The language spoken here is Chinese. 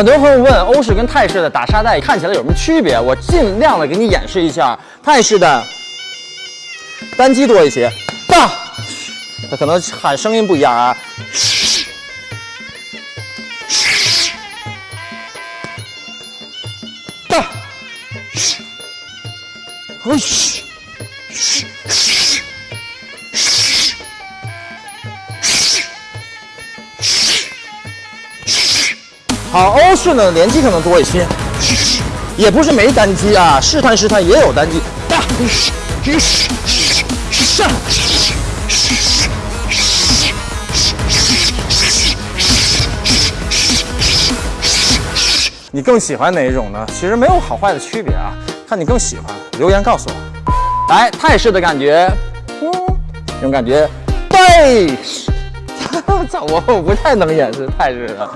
很多朋友问欧式跟泰式的打沙袋看起来有什么区别？我尽量的给你演示一下。泰式的单击多一些，大，它可能喊声音不一样啊。嘘，嘘，嘘，好，欧式呢连击可能多一些，也不是没单击啊，试探试探也有单击。你更喜欢哪一种呢？其实没有好坏的区别啊，看你更喜欢，留言告诉我。来，泰式的感觉，嗯，这种感觉，对，操，我我不太能演示泰式的。